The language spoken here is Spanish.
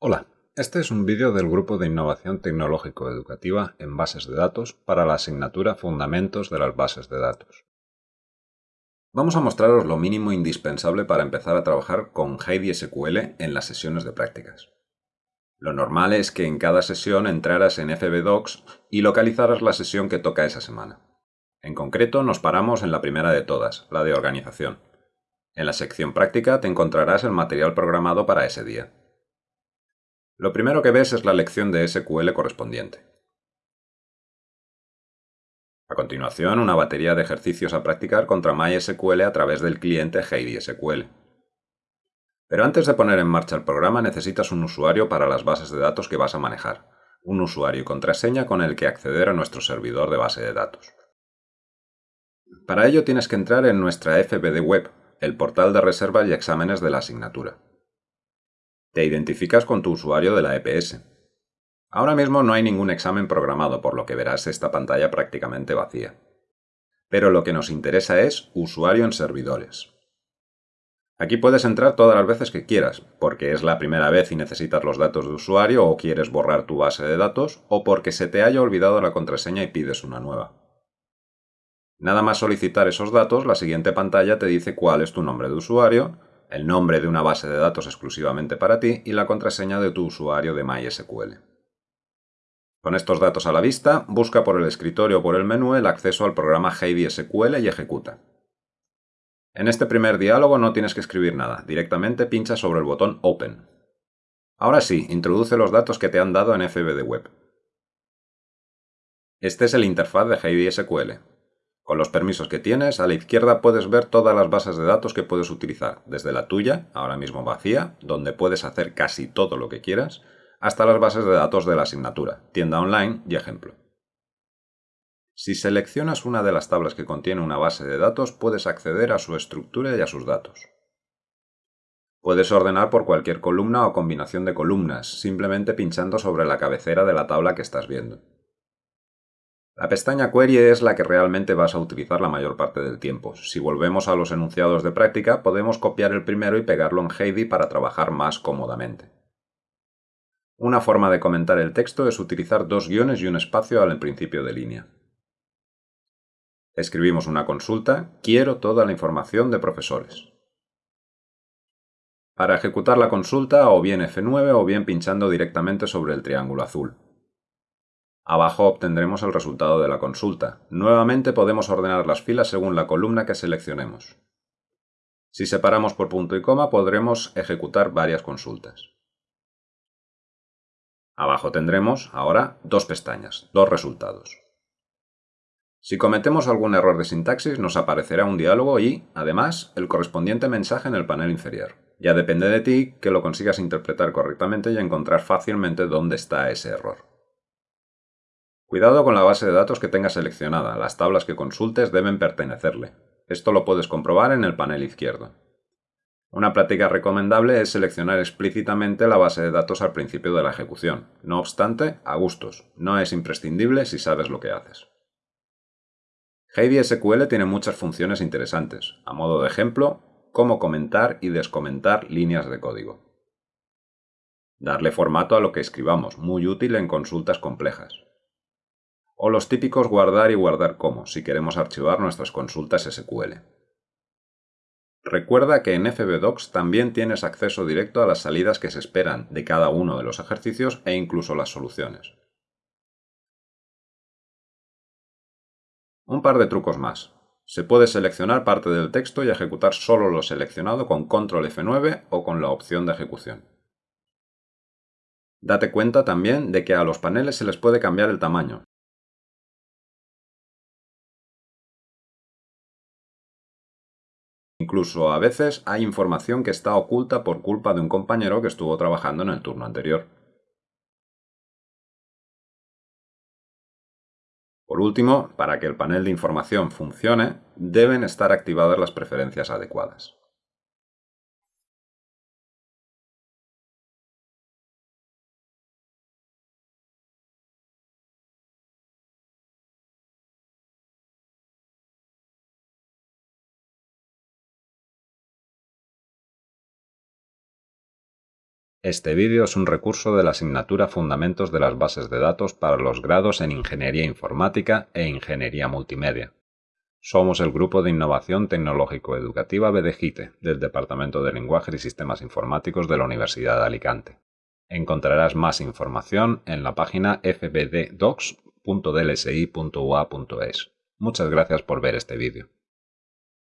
Hola, este es un vídeo del Grupo de Innovación Tecnológico Educativa en Bases de Datos para la asignatura Fundamentos de las Bases de Datos. Vamos a mostraros lo mínimo indispensable para empezar a trabajar con Heidi SQL en las sesiones de prácticas. Lo normal es que en cada sesión entraras en FBDocs y localizaras la sesión que toca esa semana. En concreto, nos paramos en la primera de todas, la de organización. En la sección práctica te encontrarás el material programado para ese día. Lo primero que ves es la lección de SQL correspondiente. A continuación, una batería de ejercicios a practicar contra MySQL a través del cliente Heidi SQL. Pero antes de poner en marcha el programa necesitas un usuario para las bases de datos que vas a manejar, un usuario y contraseña con el que acceder a nuestro servidor de base de datos. Para ello tienes que entrar en nuestra FBD Web, el portal de reservas y exámenes de la asignatura. Te identificas con tu usuario de la EPS. Ahora mismo no hay ningún examen programado, por lo que verás esta pantalla prácticamente vacía. Pero lo que nos interesa es usuario en servidores. Aquí puedes entrar todas las veces que quieras, porque es la primera vez y necesitas los datos de usuario o quieres borrar tu base de datos, o porque se te haya olvidado la contraseña y pides una nueva. Nada más solicitar esos datos, la siguiente pantalla te dice cuál es tu nombre de usuario, el nombre de una base de datos exclusivamente para ti y la contraseña de tu usuario de MySQL. Con estos datos a la vista, busca por el escritorio o por el menú el acceso al programa Heidi SQL y ejecuta. En este primer diálogo no tienes que escribir nada, directamente pincha sobre el botón Open. Ahora sí, introduce los datos que te han dado en FBD Web. Este es el interfaz de Heidi SQL. Con los permisos que tienes, a la izquierda puedes ver todas las bases de datos que puedes utilizar, desde la tuya, ahora mismo vacía, donde puedes hacer casi todo lo que quieras, hasta las bases de datos de la asignatura, tienda online y ejemplo. Si seleccionas una de las tablas que contiene una base de datos, puedes acceder a su estructura y a sus datos. Puedes ordenar por cualquier columna o combinación de columnas, simplemente pinchando sobre la cabecera de la tabla que estás viendo. La pestaña Query es la que realmente vas a utilizar la mayor parte del tiempo. Si volvemos a los enunciados de práctica, podemos copiar el primero y pegarlo en Heidi para trabajar más cómodamente. Una forma de comentar el texto es utilizar dos guiones y un espacio al principio de línea. Escribimos una consulta, quiero toda la información de profesores. Para ejecutar la consulta o bien F9 o bien pinchando directamente sobre el triángulo azul. Abajo obtendremos el resultado de la consulta. Nuevamente podemos ordenar las filas según la columna que seleccionemos. Si separamos por punto y coma podremos ejecutar varias consultas. Abajo tendremos, ahora, dos pestañas, dos resultados. Si cometemos algún error de sintaxis nos aparecerá un diálogo y, además, el correspondiente mensaje en el panel inferior. Ya depende de ti que lo consigas interpretar correctamente y encontrar fácilmente dónde está ese error. Cuidado con la base de datos que tengas seleccionada, las tablas que consultes deben pertenecerle. Esto lo puedes comprobar en el panel izquierdo. Una práctica recomendable es seleccionar explícitamente la base de datos al principio de la ejecución. No obstante, a gustos, no es imprescindible si sabes lo que haces. Heidi SQL tiene muchas funciones interesantes. A modo de ejemplo, cómo comentar y descomentar líneas de código. Darle formato a lo que escribamos, muy útil en consultas complejas o los típicos guardar y guardar como, si queremos archivar nuestras consultas SQL. Recuerda que en FBDocs también tienes acceso directo a las salidas que se esperan de cada uno de los ejercicios e incluso las soluciones. Un par de trucos más. Se puede seleccionar parte del texto y ejecutar solo lo seleccionado con Control F9 o con la opción de ejecución. Date cuenta también de que a los paneles se les puede cambiar el tamaño, Incluso a veces hay información que está oculta por culpa de un compañero que estuvo trabajando en el turno anterior. Por último, para que el panel de información funcione, deben estar activadas las preferencias adecuadas. Este vídeo es un recurso de la asignatura Fundamentos de las Bases de Datos para los grados en Ingeniería Informática e Ingeniería Multimedia. Somos el Grupo de Innovación Tecnológico-Educativa BDGITE del Departamento de Lenguaje y Sistemas Informáticos de la Universidad de Alicante. Encontrarás más información en la página fbddocs.dlsi.ua.es. Muchas gracias por ver este vídeo.